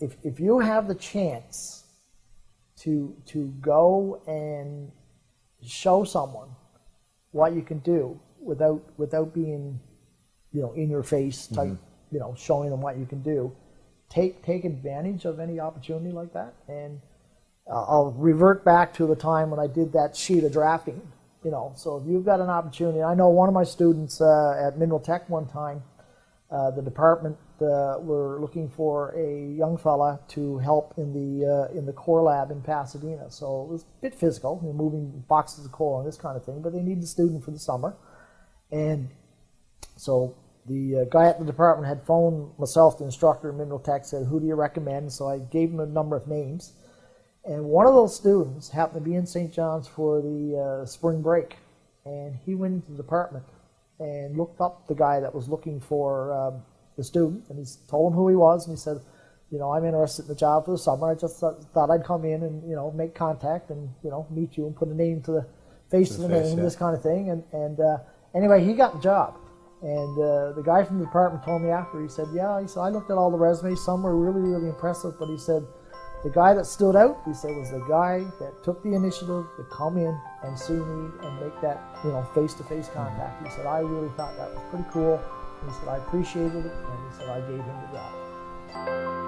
if, if you have the chance to, to go and show someone what you can do without, without being, you know, in your face type, you know, showing them what you can do, take, take advantage of any opportunity like that. And uh, I'll revert back to the time when I did that sheet of drafting, you know, so if you've got an opportunity, I know one of my students uh, at Mineral Tech one time, uh, the department uh, were looking for a young fella to help in the uh, in the core lab in Pasadena. So it was a bit physical, you know, moving boxes of coal and this kind of thing. But they needed a student for the summer, and so the uh, guy at the department had phoned myself, the instructor in Mineral Tech, said, "Who do you recommend?" So I gave him a number of names, and one of those students happened to be in St. John's for the uh, spring break, and he went into the department and looked up the guy that was looking for um, the student, and he told him who he was, and he said, you know, I'm interested in the job for the summer. I just thought, thought I'd come in and you know make contact and you know meet you and put a name to the face to the, the face, name, yeah. this kind of thing. And and uh, anyway, he got the job. And uh, the guy from the department told me after. He said, "Yeah," he said, "I looked at all the resumes. Some were really, really impressive, but he said." The guy that stood out, he said, was the guy that took the initiative to come in and see me and make that, you know, face-to-face mm-hmm. contact. He said, I really thought that was pretty cool. He said, I appreciated it, and he said, I gave him the job.